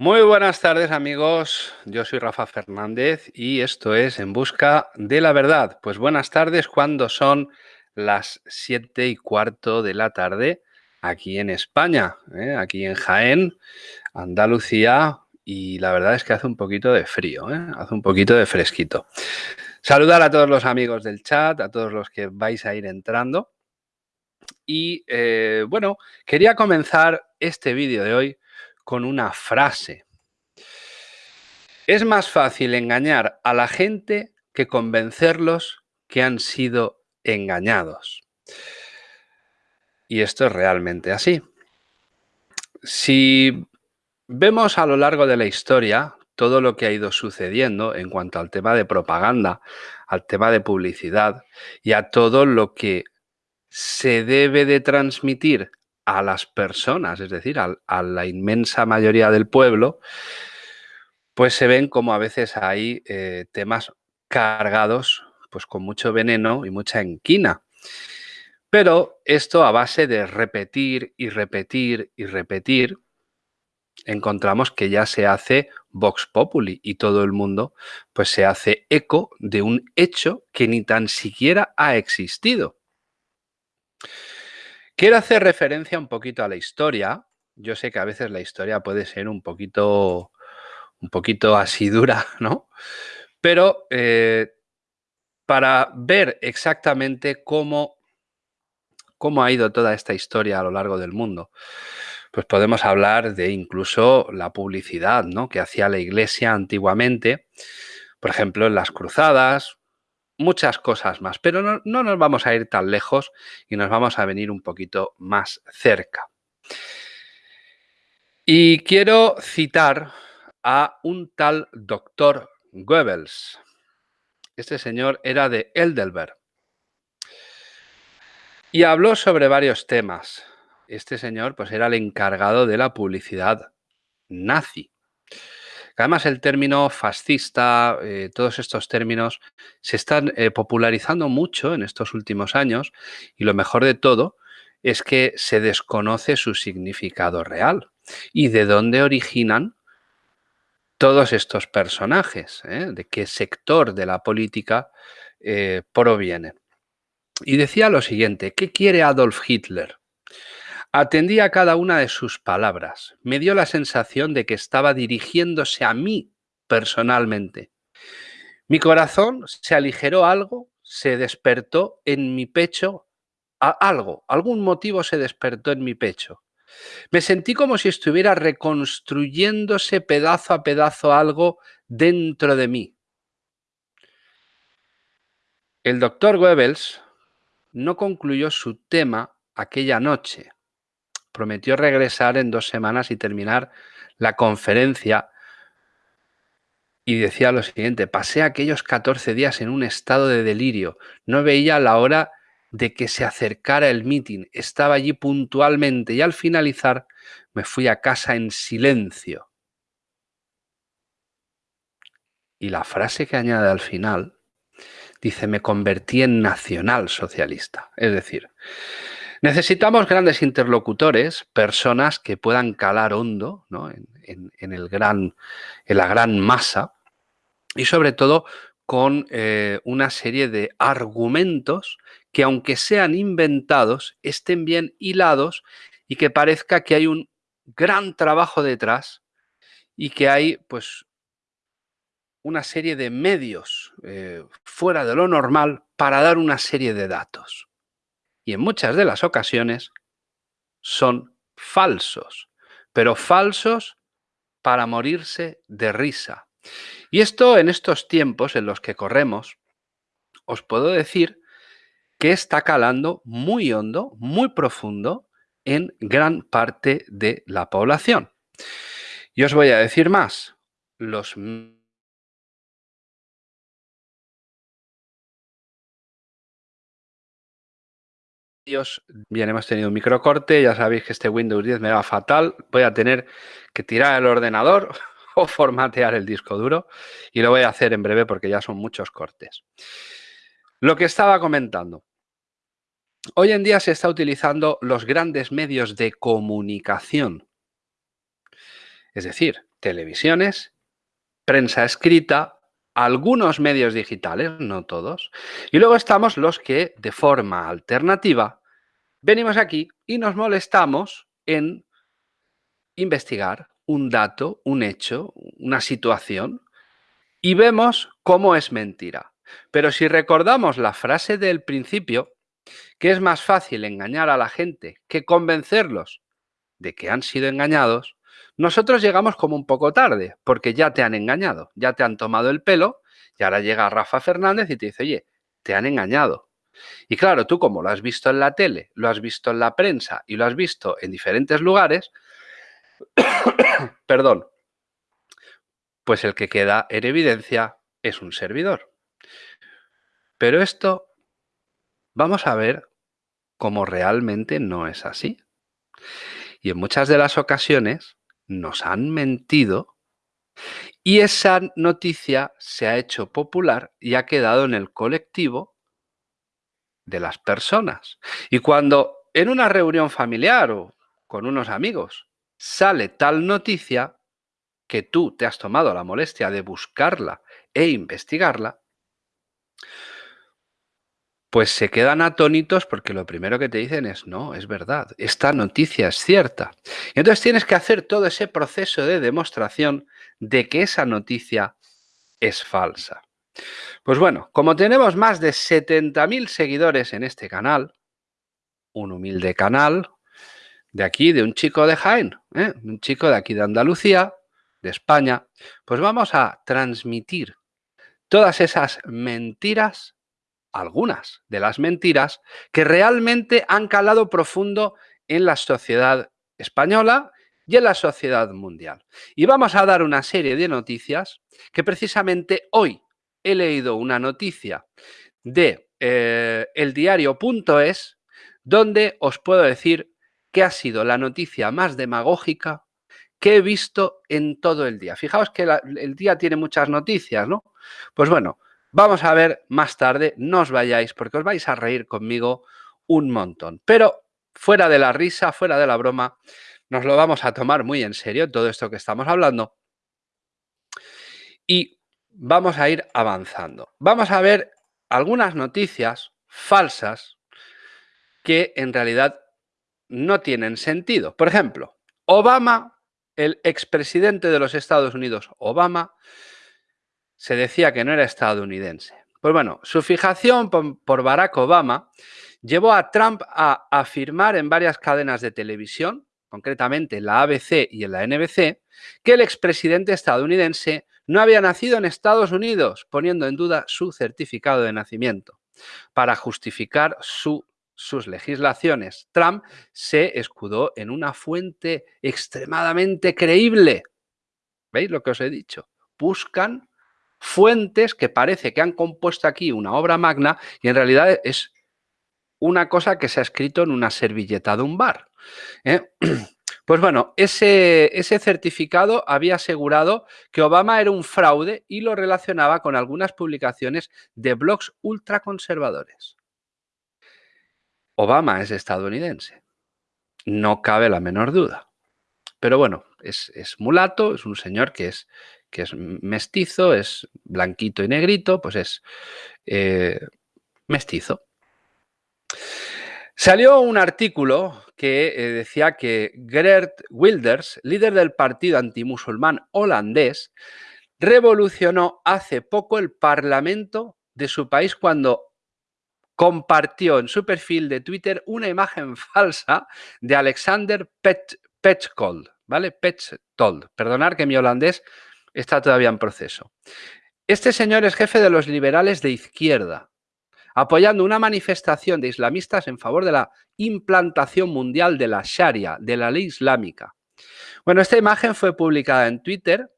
Muy buenas tardes amigos, yo soy Rafa Fernández y esto es En Busca de la Verdad. Pues buenas tardes cuando son las siete y cuarto de la tarde aquí en España, ¿eh? aquí en Jaén, Andalucía y la verdad es que hace un poquito de frío, ¿eh? hace un poquito de fresquito. Saludar a todos los amigos del chat, a todos los que vais a ir entrando. Y eh, bueno, quería comenzar este vídeo de hoy con una frase. Es más fácil engañar a la gente que convencerlos que han sido engañados. Y esto es realmente así. Si vemos a lo largo de la historia todo lo que ha ido sucediendo en cuanto al tema de propaganda, al tema de publicidad y a todo lo que se debe de transmitir a las personas, es decir, a, la inmensa mayoría del pueblo, pues se ven como a veces hay eh, temas cargados pues con mucho veneno y mucha enquina. Pero esto a base de repetir y repetir y repetir, encontramos que ya se hace Vox Populi y todo el mundo pues se hace eco de un hecho que ni tan siquiera ha existido. Quiero hacer referencia un poquito a la historia. Yo sé que a veces la historia puede ser un poquito, un poquito así dura, ¿no? Pero eh, para ver exactamente cómo, cómo ha ido toda esta historia a lo largo del mundo, pues podemos hablar de incluso la publicidad ¿no? que hacía la iglesia antiguamente, por ejemplo, en las cruzadas, muchas cosas más, pero no, nos vamos a ir tan lejos y nos vamos a venir un poquito más cerca. Y quiero citar a un tal doctor Goebbels. Este señor era de Eldelberg. Y habló sobre varios temas. Este señor pues era el encargado de la publicidad nazi. Además, el término fascista, eh, todos estos términos se están eh, popularizando mucho en estos últimos años y lo mejor de todo es que se desconoce su significado real y de dónde originan todos estos personajes, ¿eh? de qué sector de la política provienen. Y decía lo siguiente, ¿qué quiere Adolf Hitler? Atendí a cada una de sus palabras. Me dio la sensación de que estaba dirigiéndose a mí personalmente. Mi corazón se aligeró algo, se despertó en mi pecho algo, algún motivo se despertó en mi pecho. Me sentí como si estuviera reconstruyéndose pedazo a pedazo algo dentro de mí. El doctor Goebbels no concluyó su tema aquella noche prometió regresar en dos semanas y terminar la conferencia. Y decía lo siguiente, pasé aquellos 14 días en un estado de delirio. No veía la hora de que se acercara el mitin. Estaba allí puntualmente y al finalizar me fui a casa en silencio. Y la frase que añade al final dice, me convertí en nacional socialista. Es decir, Necesitamos grandes interlocutores, personas que puedan calar hondo en, el gran, en la gran masa y sobre todo con eh, una serie de argumentos que aunque sean inventados, estén bien hilados y que parezca que hay un gran trabajo detrás y que hay pues una serie de medios eh, fuera de lo normal para dar una serie de datos y en muchas de las ocasiones son falsos, pero falsos para morirse de risa. Y esto en estos tiempos en los que corremos, os puedo decir que está calando muy hondo, muy profundo en gran parte de la población. Y os voy a decir más, los Bien, hemos tenido un microcorte, ya sabéis que este Windows 10 me va fatal, voy a tener que tirar el ordenador o formatear el disco duro y lo voy a hacer en breve porque ya son muchos cortes. Lo que estaba comentando. Hoy en día se está utilizando los grandes medios de comunicación. Es decir, televisiones, prensa escrita, algunos medios digitales, no todos, y luego estamos los que de forma alternativa venimos aquí y nos molestamos en investigar un dato, un hecho, una situación y vemos cómo es mentira. Pero si recordamos la frase del principio, que es más fácil engañar a la gente que convencerlos de que han sido engañados, nosotros llegamos como un poco tarde, porque ya te han engañado, ya te han tomado el pelo y ahora llega Rafa Fernández y te dice, oye, te han engañado. Y claro, tú como lo has visto en la tele, lo has visto en la prensa y lo has visto en diferentes lugares, perdón, pues el que queda en evidencia es un servidor. Pero esto vamos a ver cómo realmente no es así. Y en muchas de las ocasiones nos han mentido y esa noticia se ha hecho popular y ha quedado en el colectivo de las personas. Y cuando en una reunión familiar o con unos amigos sale tal noticia que tú te has tomado la molestia de buscarla e investigarla, pues se quedan atónitos porque lo primero que te dicen es, no, es verdad, esta noticia es cierta. Y entonces tienes que hacer todo ese proceso de demostración de que esa noticia es falsa. Pues bueno, como tenemos más de 70.000 seguidores en este canal, un humilde canal de aquí, de un chico de Jaén, ¿eh? un chico de aquí de Andalucía, de España, pues vamos a transmitir todas esas mentiras algunas de las mentiras que realmente han calado profundo en la sociedad española y en la sociedad mundial. Y vamos a dar una serie de noticias que precisamente hoy he leído una noticia de eh, eldiario.es donde os puedo decir que ha sido la noticia más demagógica que he visto en todo el día. Fijaos que el día tiene muchas noticias, ¿no? Pues bueno, Vamos a ver más tarde, no os vayáis porque os vais a reír conmigo un montón. Pero fuera de la risa, fuera de la broma, nos lo vamos a tomar muy en serio todo esto que estamos hablando. Y vamos a ir avanzando. Vamos a ver algunas noticias falsas que en realidad no tienen sentido. Por ejemplo, Obama, el expresidente de los Estados Unidos, Obama, se decía que no era estadounidense. Pues bueno, su fijación por Barack Obama llevó a Trump a afirmar en varias cadenas de televisión, concretamente en la ABC y en la NBC, que el expresidente estadounidense no había nacido en Estados Unidos, poniendo en duda su certificado de nacimiento. Para justificar sus legislaciones, Trump se escudó en una fuente extremadamente creíble. ¿Veis lo que os he dicho? Buscan fuentes que parece que han compuesto aquí una obra magna y en realidad es una cosa que se ha escrito en una servilleta de un bar. ¿eh? Pues bueno, ese, certificado había asegurado que Obama era un fraude y lo relacionaba con algunas publicaciones de blogs ultraconservadores. Obama es estadounidense, no cabe la menor duda. Pero bueno, es, mulato, es un señor que es que es mestizo, es blanquito y negrito, pues es eh, mestizo. Salió un artículo que eh, decía que Gert Wilders, líder del partido antimusulmán holandés, revolucionó hace poco el parlamento de su país cuando compartió en su perfil de Twitter una imagen falsa de Alexander Pechtold, ¿vale? Pechtold. Perdonar que mi holandés está todavía en proceso. Este señor es jefe de los liberales de izquierda, apoyando una manifestación de islamistas en favor de la implantación mundial de la Sharia, de la ley islámica. Bueno, esta imagen fue publicada en Twitter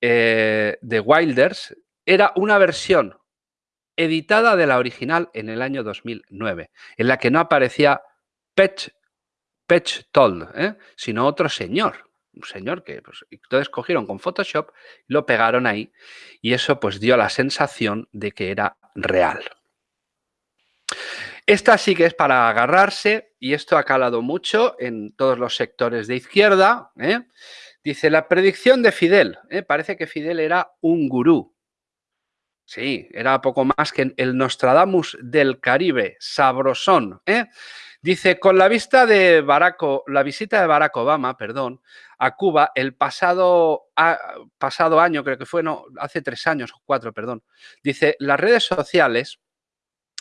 eh, de Wilders. Era una versión editada de la original en el año 2009, en la que no aparecía Pech, Toll, ¿eh? sino otro señor un señor que pues, entonces cogieron con Photoshop, lo pegaron ahí y eso pues dio la sensación de que era real. Esta sí que es para agarrarse y esto ha calado mucho en todos los sectores de izquierda. ¿eh? Dice, la predicción de Fidel. ¿eh? Parece que Fidel era un gurú. Sí, era poco más que el Nostradamus del Caribe, sabrosón. ¿eh? Dice, con la vista de la visita de Barack Obama, perdón, a Cuba el pasado, pasado año, creo que fue, no, hace tres años o cuatro, perdón. Dice, las redes sociales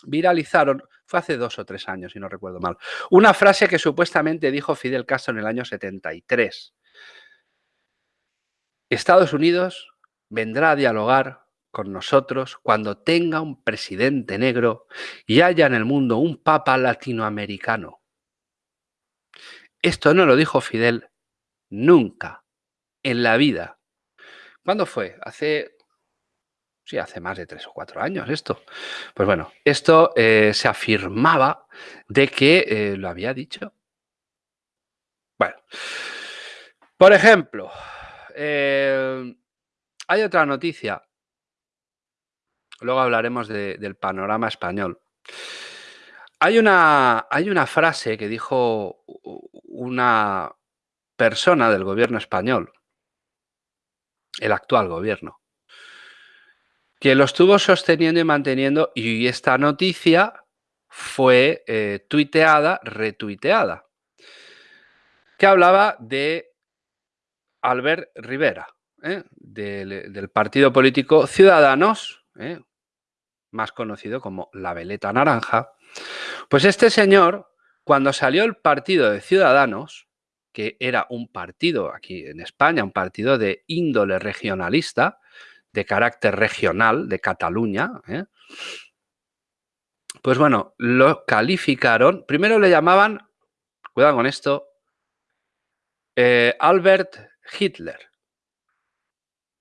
viralizaron, fue hace dos o tres años, si no recuerdo mal, una frase que supuestamente dijo Fidel Castro en el año 73. Estados Unidos vendrá a dialogar con nosotros cuando tenga un presidente negro y haya en el mundo un papa latinoamericano. Esto no lo dijo Fidel nunca en la vida. ¿Cuándo fue? Hace, sí, hace más de tres o cuatro años esto. Pues bueno, esto eh, se afirmaba de que eh, lo había dicho. Bueno, por ejemplo, eh, hay otra noticia Luego hablaremos del panorama español. Hay una, hay una frase que dijo una persona del gobierno español, el actual gobierno, que lo estuvo sosteniendo y manteniendo y esta noticia fue eh, tuiteada, retuiteada, que hablaba de Albert Rivera, ¿eh? del, partido político Ciudadanos, ¿eh? más conocido como la veleta naranja, pues este señor, cuando salió el partido de Ciudadanos, que era un partido aquí en España, un partido de índole regionalista, de carácter regional, de Cataluña, ¿eh? pues bueno, lo calificaron, primero le llamaban, cuidado con esto, eh, Albert Hitler,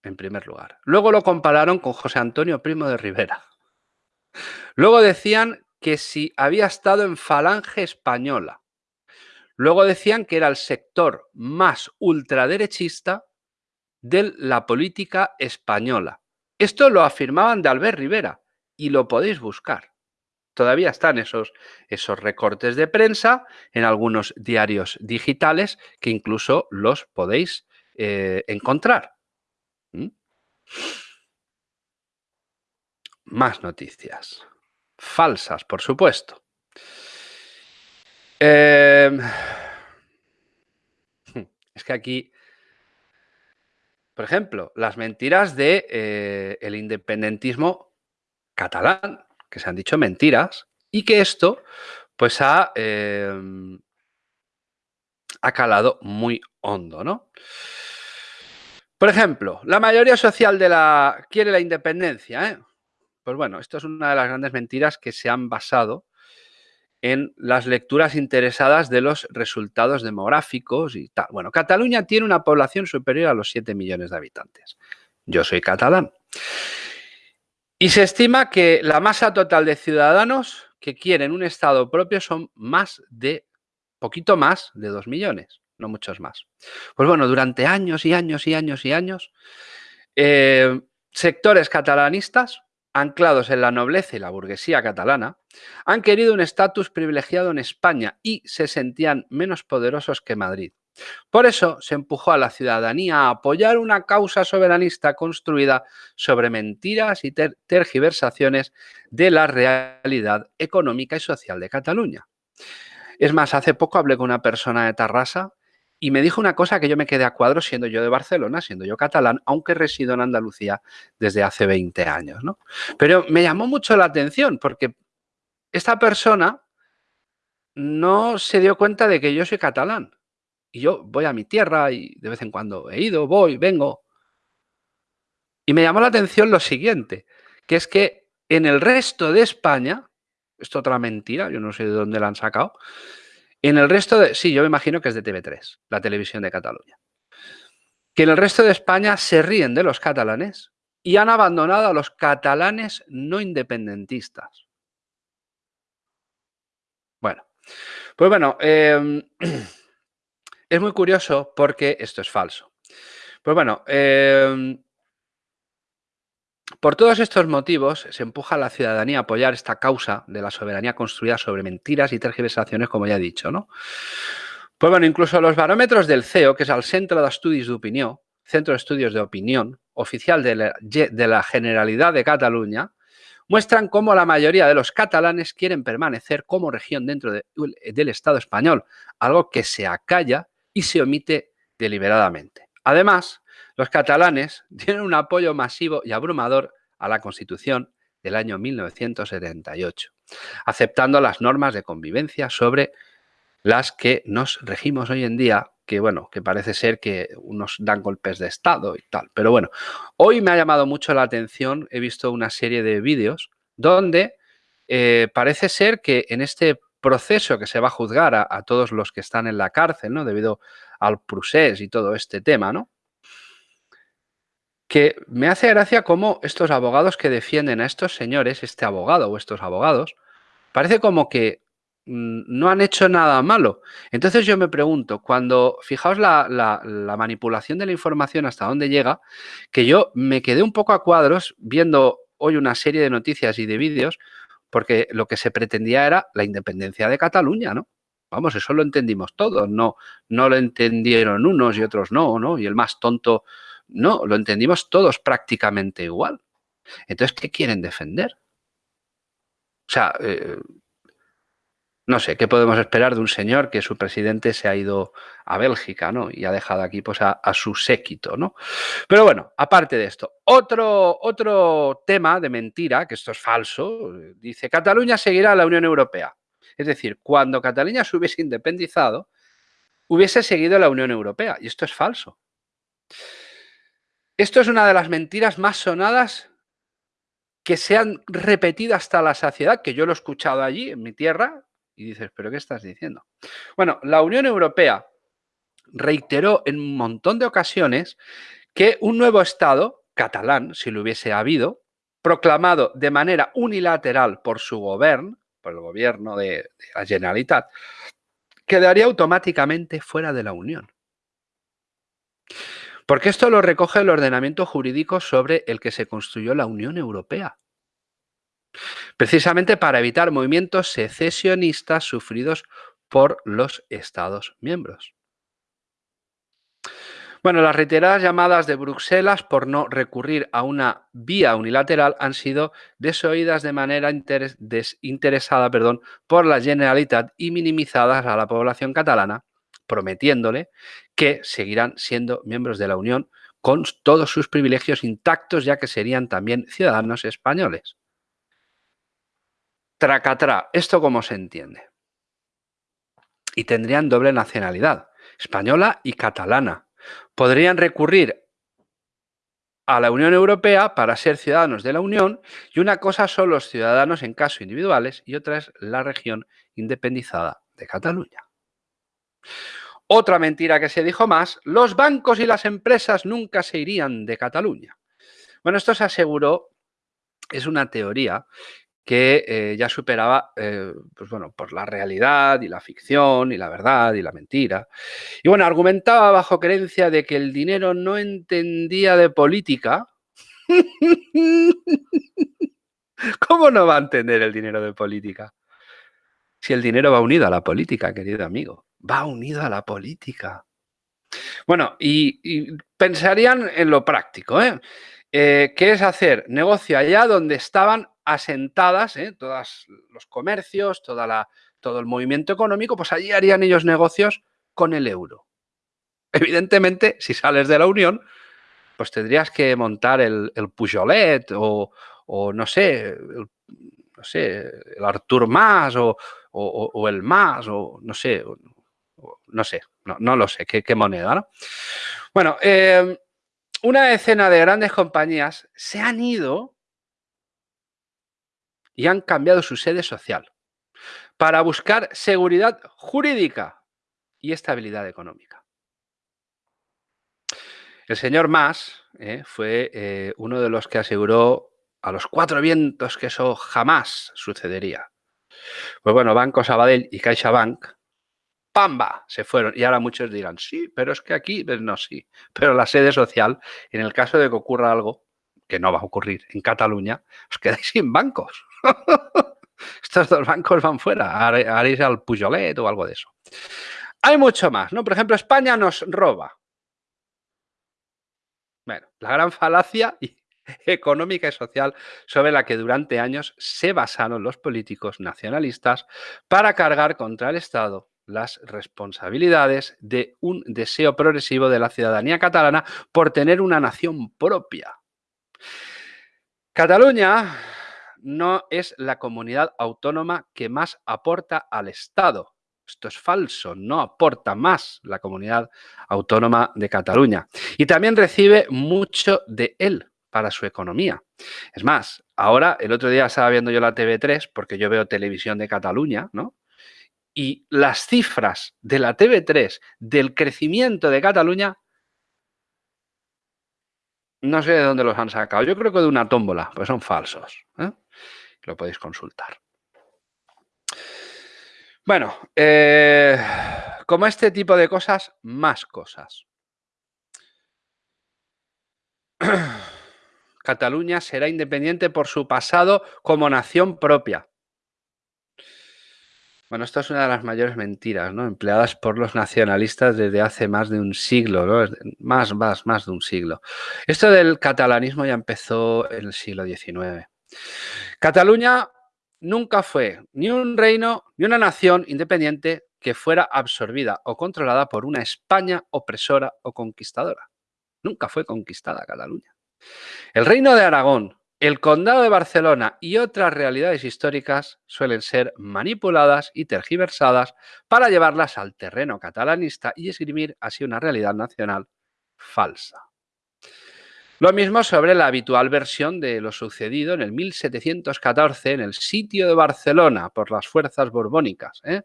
en primer lugar. Luego lo compararon con José Antonio Primo de Rivera. Luego decían que si había estado en Falange Española. Luego decían que era el sector más ultraderechista de la política española. Esto lo afirmaban de Albert Rivera y lo podéis buscar. Todavía están esos, esos recortes de prensa en algunos diarios digitales que incluso los podéis eh, encontrar. ¿Mm? Más noticias. Falsas, por supuesto. Em, es que aquí, por ejemplo, las mentiras de eh, independentismo catalán, que se han dicho mentiras, y que esto pues ha, em, ha calado muy hondo, ¿no? Por ejemplo, la mayoría social de la quiere la independencia, ¿eh? Pues bueno, esto es una de las grandes mentiras que se han basado en las lecturas interesadas de los resultados demográficos y tal. Bueno, Cataluña tiene una población superior a los 7 millones de habitantes. Yo soy catalán. Y se estima que la masa total de ciudadanos que quieren un Estado propio son más de, poquito más de 2 millones, no muchos más. Pues bueno, durante años y años y años y años, eh, sectores catalanistas anclados en la nobleza y la burguesía catalana, han querido un estatus privilegiado en España y se sentían menos poderosos que Madrid. Por eso se empujó a la ciudadanía a apoyar una causa soberanista construida sobre mentiras y tergiversaciones de la realidad económica y social de Cataluña. Es más, hace poco hablé con una persona de Tarrasa y me dijo una cosa que yo me quedé a cuadro siendo yo de Barcelona, siendo yo catalán, aunque resido en Andalucía desde hace 20 años. ¿no? Pero me llamó mucho la atención porque esta persona no se dio cuenta de que yo soy catalán. Y yo voy a mi tierra y de vez en cuando he ido, voy, vengo. Y me llamó la atención lo siguiente, que es que en el resto de España, esto otra mentira, yo no sé de dónde la han sacado, en el resto de... Sí, yo me imagino que es de TV3, la televisión de Cataluña. Que en el resto de España se ríen de los catalanes y han abandonado a los catalanes no independentistas. Bueno, pues bueno, em, es muy curioso porque esto es falso. Pues bueno, eh, por todos estos motivos, se empuja a la ciudadanía a apoyar esta causa de la soberanía construida sobre mentiras y tergiversaciones, como ya he dicho. ¿no? Pues bueno, incluso los barómetros del CEO, que es el Centro de Estudios de Opinión, Centro de Estudios de Opinión, oficial de la Generalidad de Cataluña, muestran cómo la mayoría de los catalanes quieren permanecer como región dentro del Estado español, algo que se acalla y se omite deliberadamente. Además, los catalanes tienen un apoyo masivo y abrumador a la Constitución del año 1978, aceptando las normas de convivencia sobre las que nos regimos hoy en día, que bueno, que parece ser que unos dan golpes de Estado y tal. Pero bueno, hoy me ha llamado mucho la atención, he visto una serie de vídeos donde eh, parece ser que en este proceso que se va a juzgar a, todos los que están en la cárcel, ¿no? Debido al procés y todo este tema, ¿no? Que me hace gracia cómo estos abogados que defienden a estos señores, este abogado o estos abogados, parece como que Mm, no han hecho nada malo. Entonces yo me pregunto, cuando, fijaos la, manipulación de la información hasta dónde llega, que yo me quedé un poco a cuadros viendo hoy una serie de noticias y de vídeos, porque lo que se pretendía era la independencia de Cataluña, ¿no? Vamos, eso lo entendimos todos, no, no lo entendieron unos y otros no, ¿no? Y el más tonto, no, lo entendimos todos prácticamente igual. Entonces, ¿qué quieren defender? O sea, eh, no sé, ¿qué podemos esperar de un señor que su presidente se ha ido a Bélgica, ¿no? Y ha dejado aquí pues, a, su séquito, ¿no? Pero bueno, aparte de esto, otro, otro tema de mentira, que esto es falso, dice, Cataluña seguirá a la Unión Europea. Es decir, cuando Cataluña se hubiese independizado, hubiese seguido la Unión Europea. Y esto es falso. Esto es una de las mentiras más sonadas que se han repetido hasta la saciedad, que yo lo he escuchado allí, en mi tierra, y dices, ¿pero qué estás diciendo? Bueno, la Unión Europea reiteró en un montón de ocasiones que un nuevo Estado, catalán, si lo hubiese habido, proclamado de manera unilateral por su gobierno, por el gobierno de, de la Generalitat, quedaría automáticamente fuera de la Unión. Porque esto lo recoge el ordenamiento jurídico sobre el que se construyó la Unión Europea precisamente para evitar movimientos secesionistas sufridos por los Estados miembros. Bueno, las reiteradas llamadas de Bruselas por no recurrir a una vía unilateral han sido desoídas de manera desinteresada perdón, por la Generalitat y minimizadas a la población catalana, prometiéndole que seguirán siendo miembros de la Unión con todos sus privilegios intactos, ya que serían también ciudadanos españoles. Tracatra, ¿esto cómo se entiende? Y tendrían doble nacionalidad, española y catalana. Podrían recurrir a la Unión Europea para ser ciudadanos de la Unión y una cosa son los ciudadanos en caso individuales y otra es la región independizada de Cataluña. Otra mentira que se dijo más, los bancos y las empresas nunca se irían de Cataluña. Bueno, esto se aseguró, es una teoría que eh, ya superaba, eh, pues bueno, por la realidad y la ficción y la verdad y la mentira. Y bueno, argumentaba bajo creencia de que el dinero no entendía de política. ¿Cómo no va a entender el dinero de política? Si el dinero va unido a la política, querido amigo, va unido a la política. Bueno, y, pensarían en lo práctico, ¿eh? ¿eh? ¿Qué es hacer negocio allá donde estaban asentadas, ¿eh? todos los comercios, toda la, todo el movimiento económico, pues allí harían ellos negocios con el euro. Evidentemente, si sales de la Unión, pues tendrías que montar el, el Pujolet o, no sé, no sé, el Artur Mas o, el Mas o no sé, no sé, no, lo sé, qué, moneda, ¿no? Bueno, eh, una decena de grandes compañías se han ido y han cambiado su sede social para buscar seguridad jurídica y estabilidad económica. El señor Mas eh, fue eh, uno de los que aseguró a los cuatro vientos que eso jamás sucedería. Pues bueno, Banco Sabadell y CaixaBank, ¡pamba! Se fueron. Y ahora muchos dirán, sí, pero es que aquí, no, sí. Pero la sede social, en el caso de que ocurra algo, que no va a ocurrir en Cataluña, os quedáis sin bancos. Estos dos bancos van fuera, haréis al Pujolet o algo de eso. Hay mucho más, ¿no? Por ejemplo, España nos roba. Bueno, la gran falacia económica y social sobre la que durante años se basaron los políticos nacionalistas para cargar contra el Estado las responsabilidades de un deseo progresivo de la ciudadanía catalana por tener una nación propia. Cataluña no es la comunidad autónoma que más aporta al Estado. Esto es falso, no aporta más la comunidad autónoma de Cataluña. Y también recibe mucho de él para su economía. Es más, ahora, el otro día estaba viendo yo la TV3, porque yo veo televisión de Cataluña, ¿no? Y las cifras de la TV3 del crecimiento de Cataluña, no sé de dónde los han sacado. Yo creo que de una tómbola, pues son falsos. ¿eh? Lo podéis consultar. Bueno, eh, como este tipo de cosas, más cosas. Cataluña será independiente por su pasado como nación propia. Bueno, esto es una de las mayores mentiras, ¿no? Empleadas por los nacionalistas desde hace más de un siglo, ¿no? Más, más, más de un siglo. Esto del catalanismo ya empezó en el siglo XIX. Cataluña nunca fue ni un reino ni una nación independiente que fuera absorbida o controlada por una España opresora o conquistadora. Nunca fue conquistada Cataluña. El Reino de Aragón, el Condado de Barcelona y otras realidades históricas suelen ser manipuladas y tergiversadas para llevarlas al terreno catalanista y esgrimir así una realidad nacional falsa. Lo mismo sobre la habitual versión de lo sucedido en el 1714 en el sitio de Barcelona por las fuerzas borbónicas. ¿eh?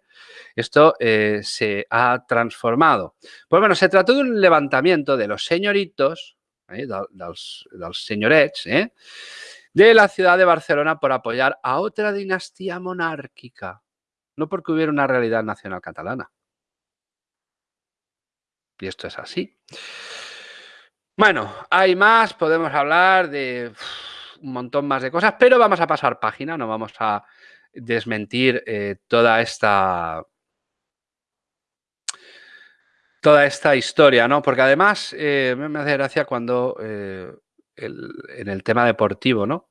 Esto eh, se ha transformado. Pues bueno, se trató de un levantamiento de los señoritos eh, dels, eh, de la ciudad de Barcelona por apoyar a otra dinastía monárquica, no porque hubiera una realidad nacional catalana. Y esto es así. Bueno, hay más, podemos hablar de un montón más de cosas, pero vamos a pasar página, no vamos a desmentir eh, toda esta toda esta historia, ¿no? Porque además eh, me hace gracia cuando eh, en el tema deportivo, ¿no?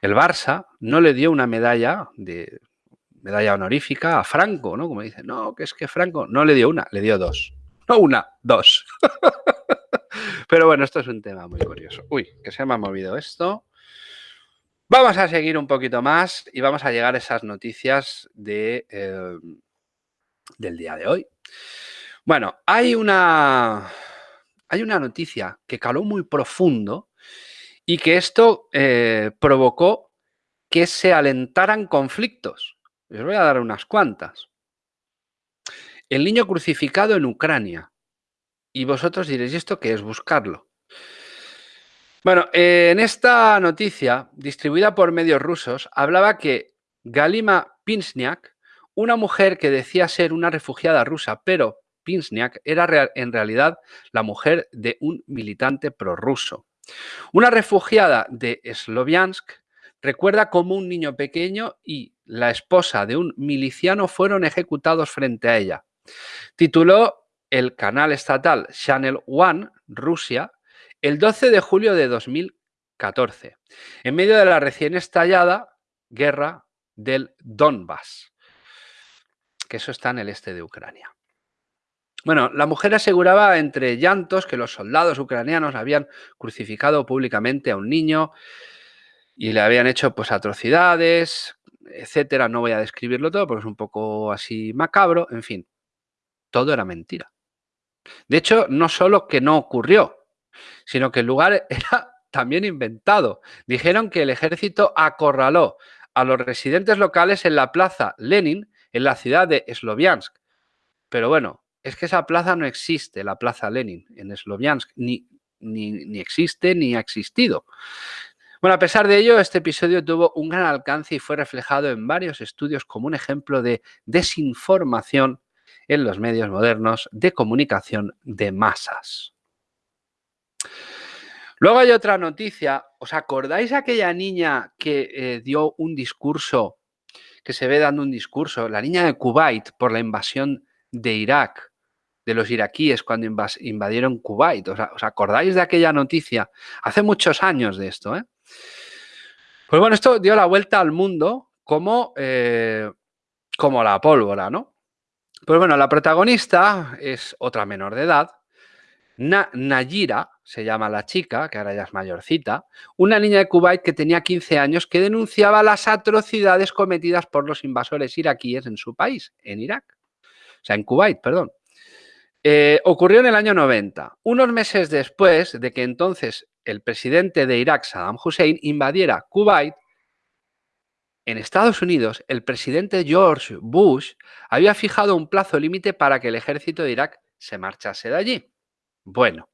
El Barça no le dio una medalla de medalla honorífica a Franco, ¿no? Como dice, no, que es que Franco no le dio una, le dio dos. No una, dos. Pero bueno, esto es un tema muy curioso. Uy, que se me ha movido esto. Vamos a seguir un poquito más y vamos a llegar a esas noticias de, eh, del día de hoy. Bueno, hay una, hay una noticia que caló muy profundo y que esto eh, provocó que se alentaran conflictos. Les voy a dar unas cuantas. El niño crucificado en Ucrania. Y vosotros diréis, ¿y esto qué es? Buscarlo. Bueno, en esta noticia, distribuida por medios rusos, hablaba que Galima Pinsniak, una mujer que decía ser una refugiada rusa, pero Pinsniak era en realidad la mujer de un militante prorruso. Una refugiada de Sloviansk recuerda cómo un niño pequeño y la esposa de un miliciano fueron ejecutados frente a ella. Tituló el canal estatal Channel One, Rusia, el 12 de julio de 2014, en medio de la recién estallada guerra del Donbass, que eso está en el este de Ucrania. Bueno, la mujer aseguraba entre llantos que los soldados ucranianos habían crucificado públicamente a un niño y le habían hecho pues atrocidades, etcétera. No voy a describirlo todo porque es un poco así macabro. En fin, todo era mentira. De hecho, no solo que no ocurrió, sino que el lugar era también inventado. Dijeron que el ejército acorraló a los residentes locales en la plaza Lenin, en la ciudad de Sloviansk. Pero bueno, es que esa plaza no existe, la plaza Lenin, en Sloviansk, ni, ni, existe ni ha existido. Bueno, a pesar de ello, este episodio tuvo un gran alcance y fue reflejado en varios estudios como un ejemplo de desinformación en los medios modernos de comunicación de masas. Luego hay otra noticia. ¿Os acordáis aquella niña que eh, dio un discurso, que se ve dando un discurso, la niña de Kuwait por la invasión de Irak, de los iraquíes cuando invadieron Kuwait. ¿Os, acordáis de aquella noticia? Hace muchos años de esto. ¿eh? Pues bueno, esto dio la vuelta al mundo como, eh, como la pólvora, ¿no? Pues bueno, la protagonista es otra menor de edad, Nayira, se llama la chica, que ahora ya es mayorcita, una niña de Kuwait que tenía 15 años que denunciaba las atrocidades cometidas por los invasores iraquíes en su país, en Irak. O sea, en Kuwait, perdón. Eh, ocurrió en el año 90, unos meses después de que entonces el presidente de Irak, Saddam Hussein, invadiera Kuwait. En Estados Unidos, el presidente George Bush había fijado un plazo límite para que el ejército de Irak se marchase de allí. Bueno,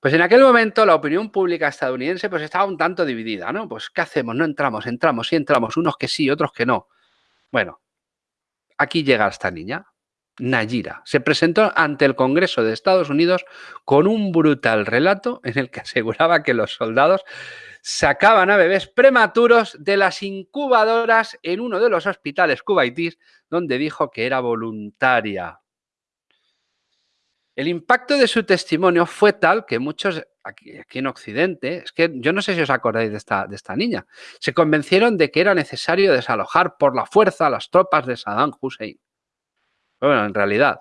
pues en aquel momento la opinión pública estadounidense pues estaba un tanto dividida, ¿no? Pues ¿qué hacemos? No entramos, entramos, sí entramos, unos que sí, otros que no. Bueno, aquí llega esta niña, Nayira. Se presentó ante el Congreso de Estados Unidos con un brutal relato en el que aseguraba que los soldados sacaban a bebés prematuros de las incubadoras en uno de los hospitales cubaitíes donde dijo que era voluntaria. El impacto de su testimonio fue tal que muchos aquí, en Occidente, es que yo no sé si os acordáis de esta, de esta niña, se convencieron de que era necesario desalojar por la fuerza a las tropas de Saddam Hussein. Bueno, en realidad,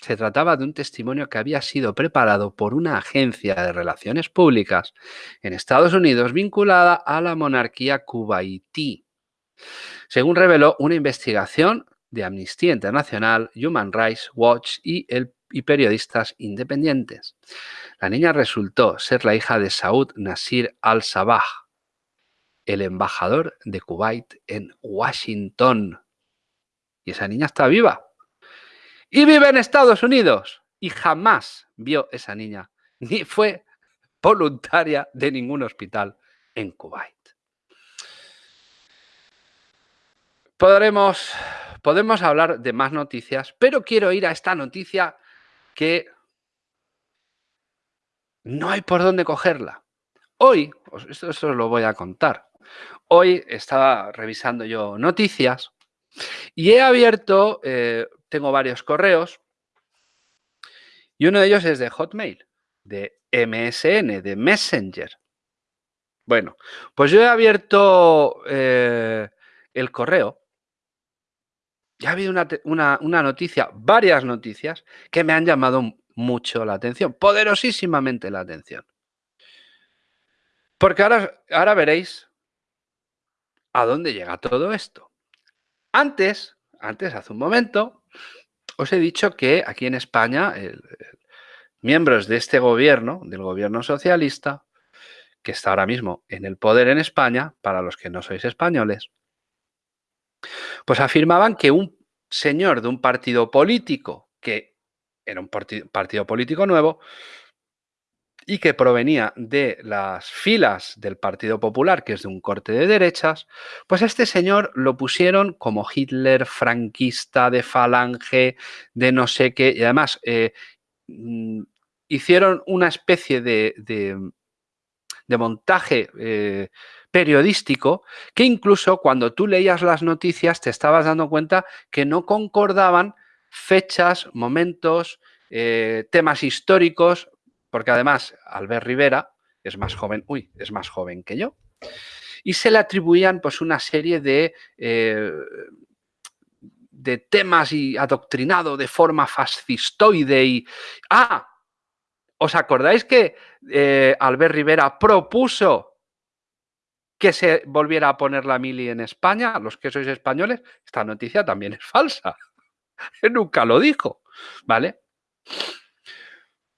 se trataba de un testimonio que había sido preparado por una agencia de relaciones públicas en Estados Unidos vinculada a la monarquía cubaití. Según reveló una investigación de Amnistía Internacional, Human Rights Watch y el y periodistas independientes. La niña resultó ser la hija de Saud Nasir al-Sabah, el embajador de Kuwait en Washington. Y esa niña está viva. Y vive en Estados Unidos. Y jamás vio esa niña, ni fue voluntaria de ningún hospital en Kuwait. Podremos, podemos hablar de más noticias, pero quiero ir a esta noticia que no hay por dónde cogerla. Hoy, esto, os lo voy a contar, hoy estaba revisando yo noticias y he abierto, eh, tengo varios correos y uno de ellos es de Hotmail, de MSN, de Messenger. Bueno, pues yo he abierto eh, el correo ya ha habido una, noticia, varias noticias, que me han llamado mucho la atención, poderosísimamente la atención. Porque ahora, ahora veréis a dónde llega todo esto. Antes, antes, hace un momento, os he dicho que aquí en España, miembros de este gobierno, del gobierno socialista, que está ahora mismo en el poder en España, para los que no sois españoles, pues afirmaban que un señor de un partido político, que era un partido, político nuevo, y que provenía de las filas del Partido Popular, que es de un corte de derechas, pues este señor lo pusieron como Hitler franquista de falange, de no sé qué, y además eh, mm, hicieron una especie de, de, montaje eh, periodístico que incluso cuando tú leías las noticias te estabas dando cuenta que no concordaban fechas, momentos, eh, temas históricos, porque además Albert Rivera es más joven, uy, es más joven que yo, y se le atribuían pues una serie de, eh, de temas y adoctrinado de forma fascistoide y... ¡Ah! ¿Os acordáis que eh, Albert Rivera propuso que se volviera a poner la mili en España, los que sois españoles, esta noticia también es falsa. Nunca lo dijo, ¿vale?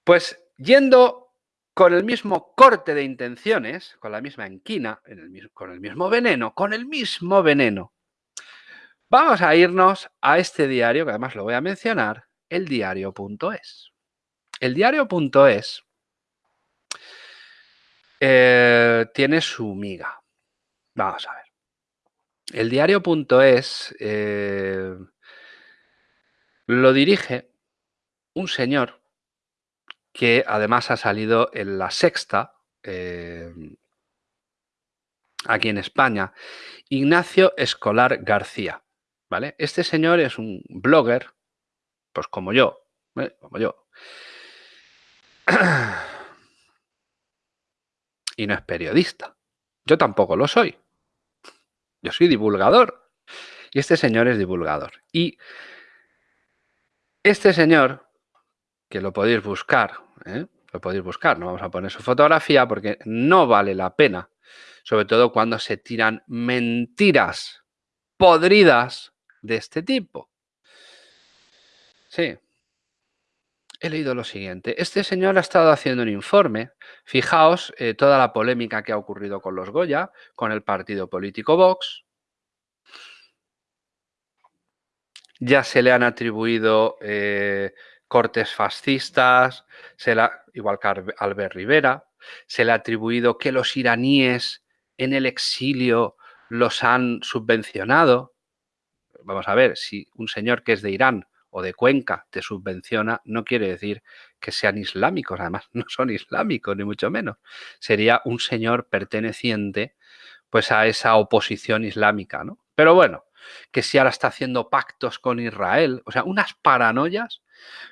Pues yendo con el mismo corte de intenciones, con la misma enquina, con el mismo veneno, con el mismo veneno, vamos a irnos a este diario, que además lo voy a mencionar, el diario.es. El diario.es eh, tiene su miga, Vamos a ver. El diario.es eh, lo dirige un señor que además ha salido en la sexta, eh, aquí en España, Ignacio Escolar García. ¿vale? Este señor es un blogger Pues como yo, ¿eh? como yo. Y no es periodista. Yo tampoco lo soy. Yo soy divulgador. Y este señor es divulgador. Y este señor, que lo podéis buscar, ¿eh? lo podéis buscar, no vamos a poner su fotografía porque no vale la pena, sobre todo cuando se tiran mentiras podridas de este tipo. Sí. He leído lo siguiente. Este señor ha estado haciendo un informe. Fijaos eh, toda la polémica que ha ocurrido con los Goya, con el partido político Vox. Ya se le han atribuido eh, cortes fascistas, se igual que Albert Rivera, se le ha atribuido que los iraníes en el exilio los han subvencionado. Vamos a ver, si un señor que es de Irán o de Cuenca te subvenciona, no quiere decir que sean islámicos, además no son islámicos, ni mucho menos. Sería un señor perteneciente pues a esa oposición islámica, ¿no? Pero bueno, que si ahora está haciendo pactos con Israel, o sea, unas paranoias,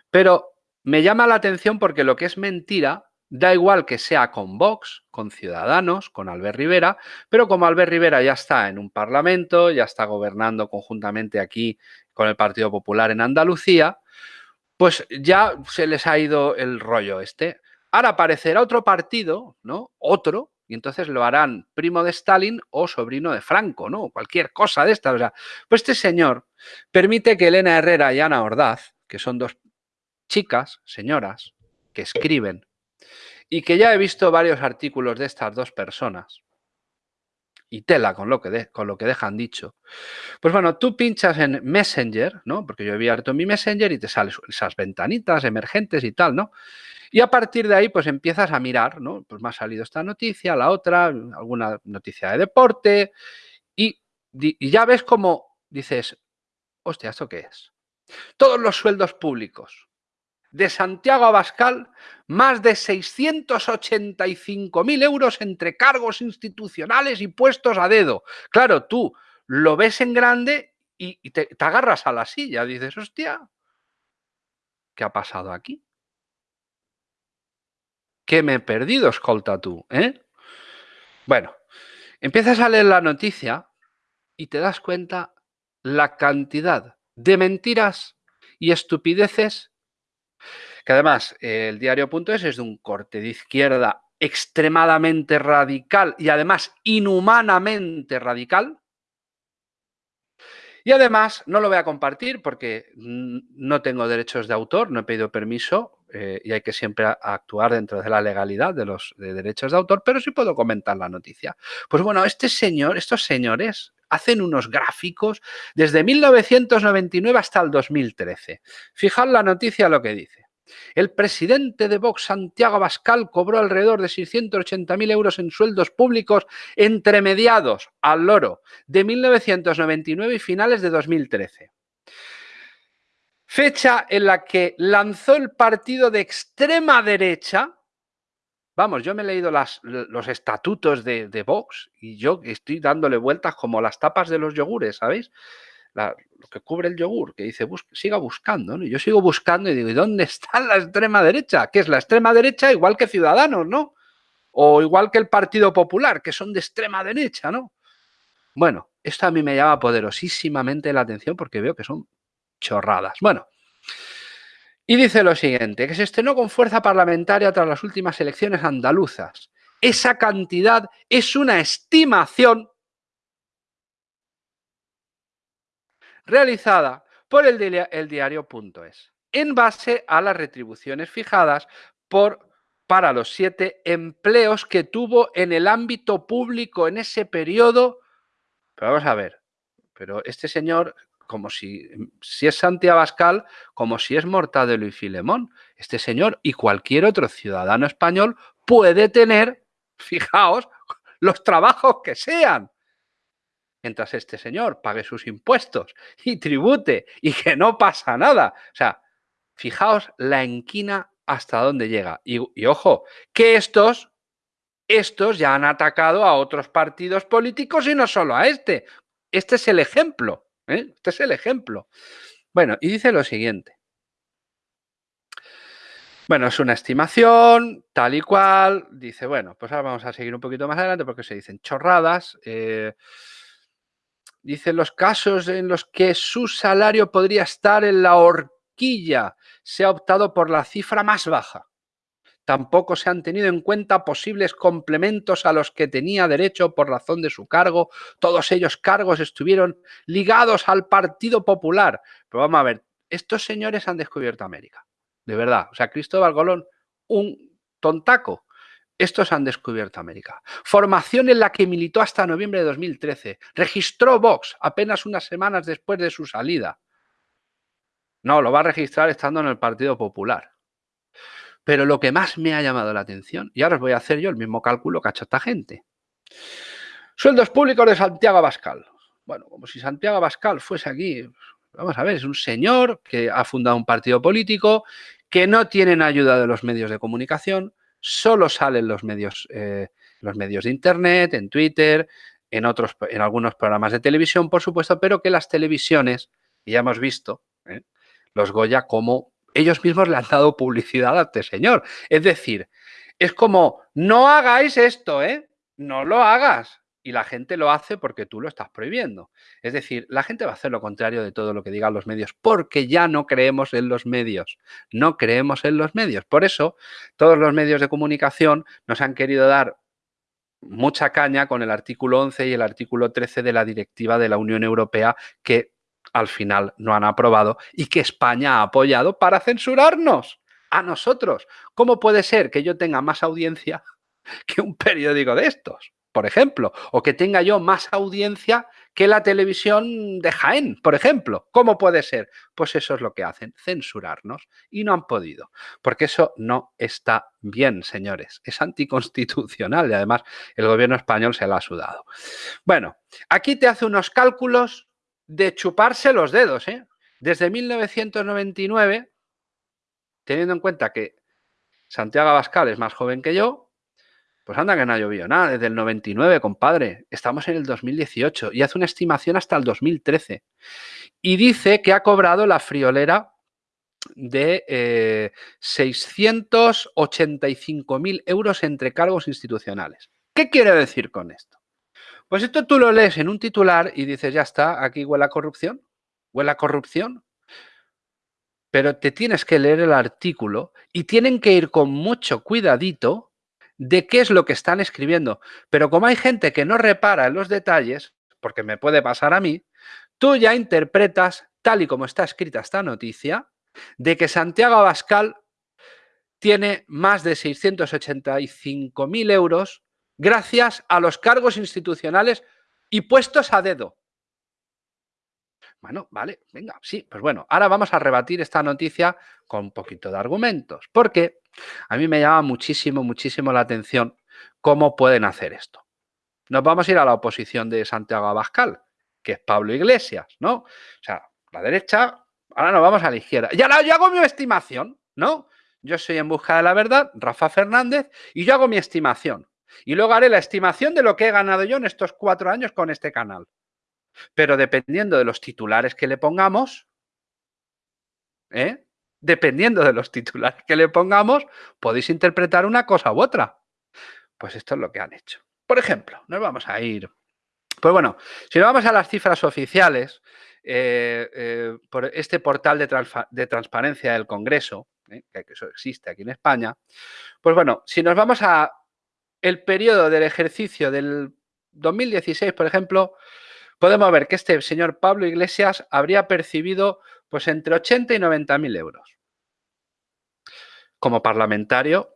pero me llama la atención porque lo que es mentira Da igual que sea con Vox, con Ciudadanos, con Albert Rivera, pero como Albert Rivera ya está en un parlamento, ya está gobernando conjuntamente aquí con el Partido Popular en Andalucía, pues ya se les ha ido el rollo este. Ahora aparecerá otro partido, ¿no? Otro, y entonces lo harán primo de Stalin o sobrino de Franco, ¿no? Cualquier cosa de esta. O sea, pues este señor permite que Elena Herrera y Ana Ordaz, que son dos chicas, señoras, que escriben y que ya he visto varios artículos de estas dos personas y tela con lo que, con lo que dejan dicho. Pues bueno, tú pinchas en Messenger, ¿no? Porque yo he abierto mi Messenger y te salen esas ventanitas emergentes y tal, ¿no? Y a partir de ahí, pues empiezas a mirar, ¿no? Pues me ha salido esta noticia, la otra, alguna noticia de deporte y, y ya ves cómo dices, hostia, ¿esto qué es? Todos los sueldos públicos, de Santiago Abascal más de 685.000 euros entre cargos institucionales y puestos a dedo. Claro, tú lo ves en grande y, te, agarras a la silla. Dices, hostia, ¿qué ha pasado aquí? ¿Qué me he perdido, escolta tú? ¿eh? Bueno, empiezas a leer la noticia y te das cuenta la cantidad de mentiras y estupideces que además el diario.es es de un corte de izquierda extremadamente radical y además inhumanamente radical. Y además no lo voy a compartir porque no tengo derechos de autor, no he pedido permiso eh, y hay que siempre actuar dentro de la legalidad de los derechos de autor, pero sí puedo comentar la noticia. Pues bueno, este señor, estos señores hacen unos gráficos desde 1999 hasta el 2013. Fijad la noticia lo que dice. El presidente de Vox, Santiago Abascal, cobró alrededor de 680.000 euros en sueldos públicos entre mediados al loro de 1999 y finales de 2013. Fecha en la que lanzó el partido de extrema derecha. Vamos, yo me he leído los estatutos de, Vox y yo estoy dándole vueltas como las tapas de los yogures, ¿sabéis? lo que cubre el yogur, que dice, siga buscando, ¿no? Yo sigo buscando y digo, ¿y dónde está la extrema derecha? Que es la extrema derecha igual que Ciudadanos, ¿no? O igual que el Partido Popular, que son de extrema derecha, ¿no? Bueno, esto a mí me llama poderosísimamente la atención porque veo que son chorradas. Bueno, y dice lo siguiente, que se estrenó con fuerza parlamentaria tras las últimas elecciones andaluzas. Esa cantidad es una estimación realizada por el, diario.es en base a las retribuciones fijadas por, para los siete empleos que tuvo en el ámbito público en ese periodo. Pero vamos a ver, pero este señor, como si, es Santiago Abascal, como si es Mortadelo y Filemón, este señor y cualquier otro ciudadano español puede tener, fijaos, los trabajos que sean mientras este señor pague sus impuestos y tribute y que no pasa nada. O sea, fijaos la enquina hasta dónde llega. Y, ojo, que estos, estos ya han atacado a otros partidos políticos y no solo a este. Este es el ejemplo. ¿Eh? Este es el ejemplo. Bueno, y dice lo siguiente. Bueno, es una estimación, tal y cual. Dice, bueno, pues ahora vamos a seguir un poquito más adelante porque se dicen chorradas. Eh, dice los casos en los que su salario podría estar en la horquilla. Se ha optado por la cifra más baja. Tampoco se han tenido en cuenta posibles complementos a los que tenía derecho por razón de su cargo. Todos ellos cargos estuvieron ligados al Partido Popular. Pero vamos a ver, estos señores han descubierto América. De verdad. O sea, Cristóbal Colón, un tontaco. Estos han descubierto América. Formación en la que militó hasta noviembre de 2013. Registró Vox apenas unas semanas después de su salida. No, lo va a registrar estando en el Partido Popular. Pero lo que más me ha llamado la atención, y ahora os voy a hacer yo el mismo cálculo que ha hecho esta gente. Sueldos públicos de Santiago Abascal. Bueno, como si Santiago Abascal fuese aquí, vamos a ver, es un señor que ha fundado un partido político, que no tienen ayuda de los medios de comunicación, solo salen los medios, eh, los medios de internet, en Twitter, en, otros, en algunos programas de televisión, por supuesto, pero que las televisiones, y ya hemos visto, ¿eh? los Goya como ellos mismos le han dado publicidad a este señor. Es decir, es como, no hagáis esto, ¿eh? No lo hagas. Y la gente lo hace porque tú lo estás prohibiendo. Es decir, la gente va a hacer lo contrario de todo lo que digan los medios porque ya no creemos en los medios. No creemos en los medios. Por eso, todos los medios de comunicación nos han querido dar mucha caña con el artículo 11 y el artículo 13 de la directiva de la Unión Europea que al final no han aprobado y que España ha apoyado para censurarnos a nosotros. ¿Cómo puede ser que yo tenga más audiencia que un periódico de estos, por ejemplo? O que tenga yo más audiencia que la televisión de Jaén, por ejemplo. ¿Cómo puede ser? Pues eso es lo que hacen, censurarnos. Y no han podido, porque eso no está bien, señores. Es anticonstitucional y además el gobierno español se la ha sudado. Bueno, aquí te hace unos cálculos de chuparse los dedos. ¿eh? Desde 1999, teniendo en cuenta que Santiago Abascal es más joven que yo, pues anda que no ha llovido nada. Desde el 99, compadre. Estamos en el 2018 y hace una estimación hasta el 2013. Y dice que ha cobrado la friolera de eh, 685.000 euros entre cargos institucionales. ¿Qué quiere decir con esto? Pues esto tú lo lees en un titular y dices, ya está, aquí huele a corrupción, huele a corrupción. Pero te tienes que leer el artículo y tienen que ir con mucho cuidadito de qué es lo que están escribiendo. Pero como hay gente que no repara en los detalles, porque me puede pasar a mí, tú ya interpretas, tal y como está escrita esta noticia, de que Santiago Abascal tiene más de 685.000 euros gracias a los cargos institucionales y puestos a dedo. Bueno, vale, venga, sí, pues bueno, ahora vamos a rebatir esta noticia con un poquito de argumentos, porque a mí me llama muchísimo, muchísimo la atención cómo pueden hacer esto. Nos vamos a ir a la oposición de Santiago Abascal, que es Pablo Iglesias, ¿no? O sea, la derecha, ahora nos vamos a la izquierda. Y ahora yo hago mi estimación, ¿no? Yo soy en busca de la verdad, Rafa Fernández, y yo hago mi estimación. Y luego haré la estimación de lo que he ganado yo en estos cuatro años con este canal. Pero dependiendo de los titulares que le pongamos, ¿eh? dependiendo de los titulares que le pongamos, podéis interpretar una cosa u otra. Pues esto es lo que han hecho. Por ejemplo, nos vamos a ir... Pues bueno, si nos vamos a las cifras oficiales, eh, eh, por este portal de, transparencia del Congreso, que eso existe aquí en España, pues bueno, si nos vamos a el periodo del ejercicio del 2016, por ejemplo, podemos ver que este señor Pablo Iglesias habría percibido pues entre 80 y 90 mil euros como parlamentario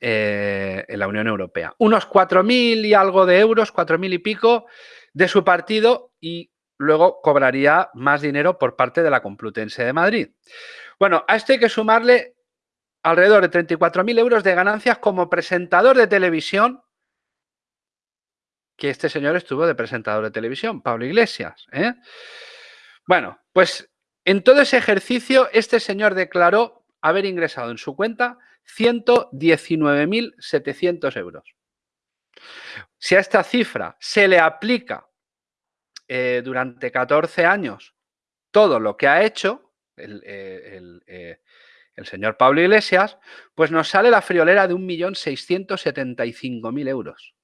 eh, en la Unión Europea. Unos 4.000 y algo de euros, 4.000 y pico de su partido y luego cobraría más dinero por parte de la Complutense de Madrid. Bueno, a esto hay que sumarle alrededor de 34.000 euros de ganancias como presentador de televisión, que este señor estuvo de presentador de televisión, Pablo Iglesias. ¿eh? Bueno, pues en todo ese ejercicio este señor declaró haber ingresado en su cuenta 119.700 euros. Si a esta cifra se le aplica eh, durante 14 años todo lo que ha hecho, el, eh, el señor Pablo Iglesias, pues nos sale la friolera de 1.675.000 euros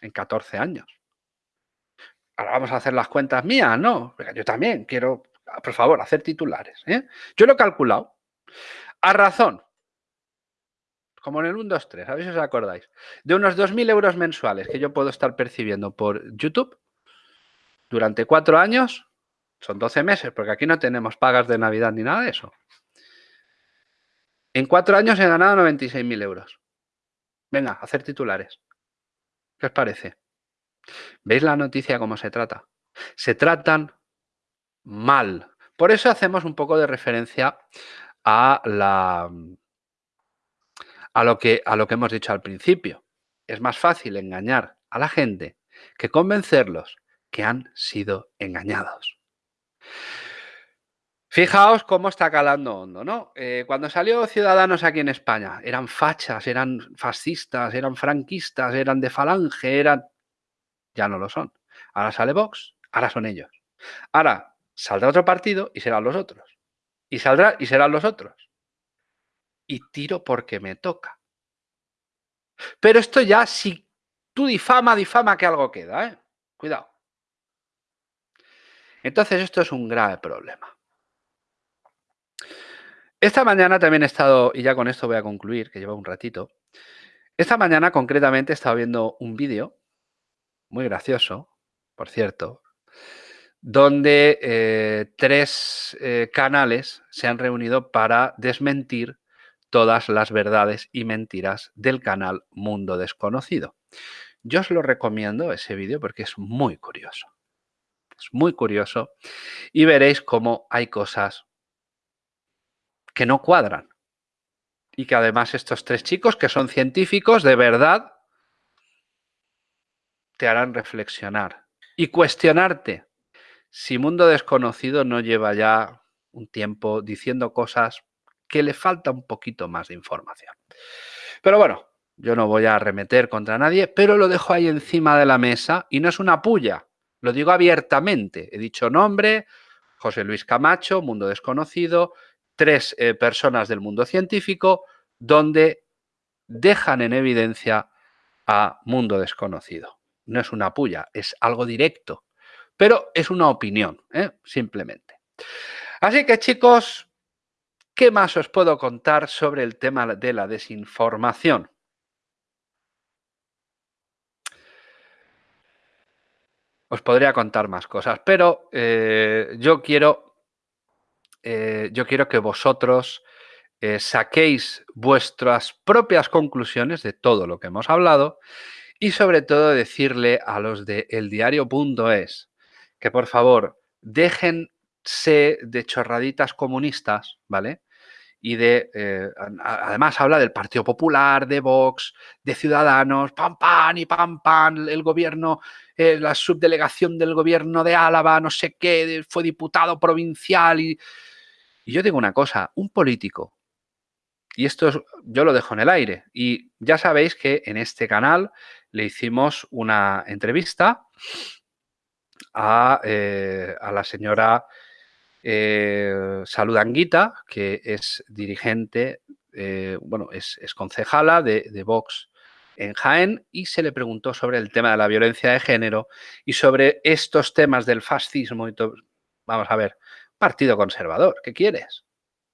en 14 años. Ahora vamos a hacer las cuentas mías, ¿no? Yo también quiero, por favor, hacer titulares. ¿eh? Yo lo he calculado. A razón, como en el 1, 2, 3, a ver si os acordáis, de unos 2.000 euros mensuales que yo puedo estar percibiendo por YouTube durante cuatro años, son 12 meses, porque aquí no tenemos pagas de Navidad ni nada de eso. En cuatro años he ganado 96.000 euros. Venga, hacer titulares. ¿Qué os parece? ¿Veis la noticia cómo se trata? Se tratan mal. Por eso hacemos un poco de referencia a, la, a, lo, que, a lo que hemos dicho al principio. Es más fácil engañar a la gente que convencerlos que han sido engañados. Fijaos cómo está calando hondo, ¿no? Eh, cuando salió Ciudadanos aquí en España, eran fachas, eran fascistas, eran franquistas, eran de falange, eran... Ya no lo son. Ahora sale Vox, ahora son ellos. Ahora saldrá otro partido y serán los otros. Y saldrá y serán los otros. Y tiro porque me toca. Pero esto ya, si tú difama, difama que algo queda, ¿eh? Cuidado. Entonces esto es un grave problema. Esta mañana también he estado, y ya con esto voy a concluir, que lleva un ratito. Esta mañana concretamente he estado viendo un vídeo, muy gracioso, por cierto, donde eh, tres eh, canales se han reunido para desmentir todas las verdades y mentiras del canal Mundo Desconocido. Yo os lo recomiendo ese vídeo porque es muy curioso. Es muy curioso y veréis cómo hay cosas que no cuadran. Y que además estos tres chicos, que son científicos, de verdad, te harán reflexionar y cuestionarte si Mundo Desconocido no lleva ya un tiempo diciendo cosas que le falta un poquito más de información. Pero bueno, yo no voy a arremeter contra nadie, pero lo dejo ahí encima de la mesa y no es una puya, lo digo abiertamente. He dicho nombre, José Luis Camacho, Mundo Desconocido, tres eh, personas del mundo científico donde dejan en evidencia a mundo desconocido. No es una puya, es algo directo, pero es una opinión, ¿eh? simplemente. Así que chicos, ¿qué más os puedo contar sobre el tema de la desinformación? Os podría contar más cosas, pero eh, yo quiero eh, yo quiero que vosotros eh, saquéis vuestras propias conclusiones de todo lo que hemos hablado y sobre todo decirle a los de eldiario.es que por favor déjense de chorraditas comunistas, ¿vale? y de, eh, además habla del Partido Popular, de Vox, de Ciudadanos, pam, pam y pam, pam, el gobierno, la subdelegación del gobierno de Álava, no sé qué, fue diputado provincial y y yo digo una cosa, un político, y esto yo lo dejo en el aire, y ya sabéis que en este canal le hicimos una entrevista a, eh, la señora eh, Saludanguita, que es dirigente, eh, bueno, es, concejala de, de Vox en Jaén y se le preguntó sobre el tema de la violencia de género y sobre estos temas del fascismo y todo. Vamos a ver, partido conservador. ¿Qué quieres?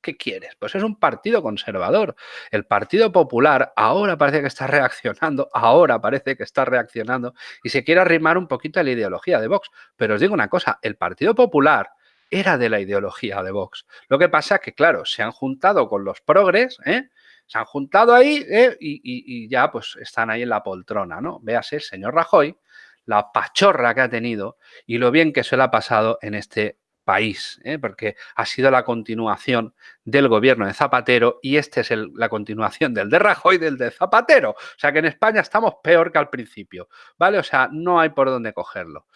¿Qué quieres? Pues es un partido conservador. El Partido Popular ahora parece que está reaccionando, ahora parece que está reaccionando y se quiere arrimar un poquito a la ideología de Vox. Pero os digo una cosa, el Partido Popular era de la ideología de Vox. Lo que pasa es que, claro, se han juntado con los progres, ¿eh? se han juntado ahí ¿eh? y, y, ya pues están ahí en la poltrona, ¿no? Véase el señor Rajoy, la pachorra que ha tenido y lo bien que se le ha pasado en este país, ¿eh? porque ha sido la continuación del gobierno de Zapatero y este es la continuación del de Rajoy del de Zapatero. O sea que en España estamos peor que al principio, ¿vale? O sea, no hay por dónde cogerlo.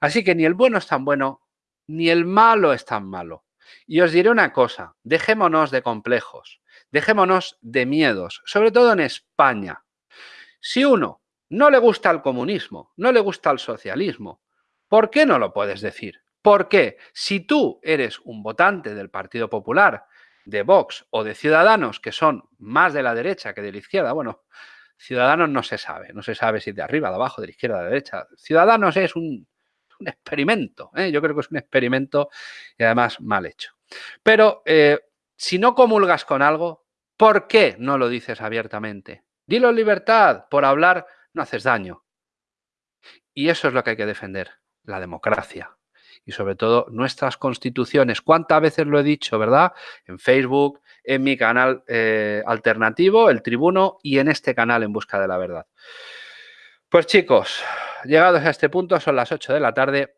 Así que ni el bueno es tan bueno, ni el malo es tan malo. Y os diré una cosa, dejémonos de complejos, dejémonos de miedos, sobre todo en España. Si uno no le gusta el comunismo, no le gusta el socialismo, ¿por qué no lo puedes decir? Porque si tú eres un votante del Partido Popular de Vox o de Ciudadanos, que son más de la derecha que de la izquierda, bueno, Ciudadanos no se sabe, no se sabe si de arriba, de abajo, de la izquierda, de la derecha. Ciudadanos es un, experimento, ¿eh? yo creo que es un experimento y además mal hecho. Pero eh, si no comulgas con algo, ¿por qué no lo dices abiertamente? Dilo en libertad, por hablar no haces daño. Y eso es lo que hay que defender, la democracia. Y sobre todo nuestras constituciones. ¿Cuántas veces lo he dicho, verdad? En Facebook, en mi canal eh, alternativo, El Tribuno, y en este canal En Busca de la Verdad. Pues chicos, llegados a este punto, son las 8 de la tarde,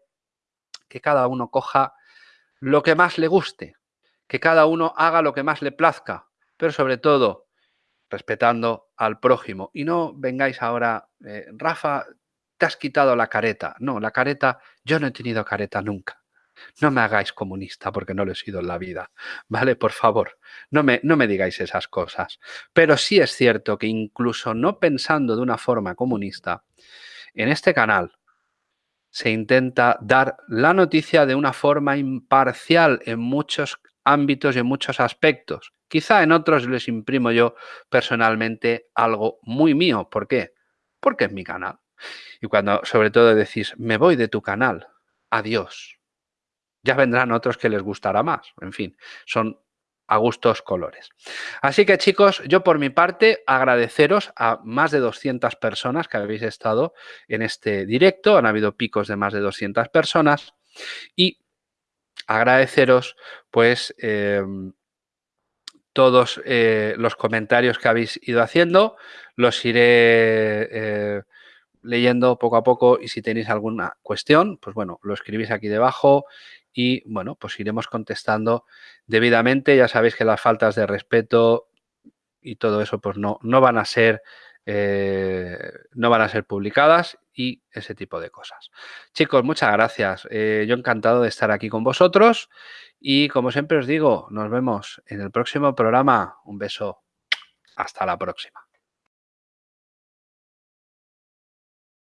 que cada uno coja lo que más le guste, que cada uno haga lo que más le plazca, pero sobre todo respetando al prójimo. Y no vengáis ahora, eh, Rafa, te has quitado la careta. No, la careta, yo no he tenido careta nunca. No me hagáis comunista porque no lo he sido en la vida, ¿vale? Por favor, no me, no me digáis esas cosas. Pero sí es cierto que incluso no pensando de una forma comunista, en este canal se intenta dar la noticia de una forma imparcial en muchos ámbitos y en muchos aspectos. Quizá en otros les imprimo yo personalmente algo muy mío. ¿Por qué? Porque es mi canal. Y cuando sobre todo decís, me voy de tu canal, adiós. Ya vendrán otros que les gustará más. En fin, son a gustos colores. Así que chicos, yo por mi parte agradeceros a más de 200 personas que habéis estado en este directo. Han habido picos de más de 200 personas. Y agradeceros pues em, todos eh, los comentarios que habéis ido haciendo. Los iré eh, leyendo poco a poco y si tenéis alguna cuestión, pues bueno, lo escribís aquí debajo y bueno, pues iremos contestando debidamente. Ya sabéis que las faltas de respeto y todo eso pues no, no van a ser eh, no van a ser publicadas y ese tipo de cosas. Chicos, muchas gracias. Eh, yo encantado de estar aquí con vosotros y como siempre os digo, nos vemos en el próximo programa. Un beso. Hasta la próxima.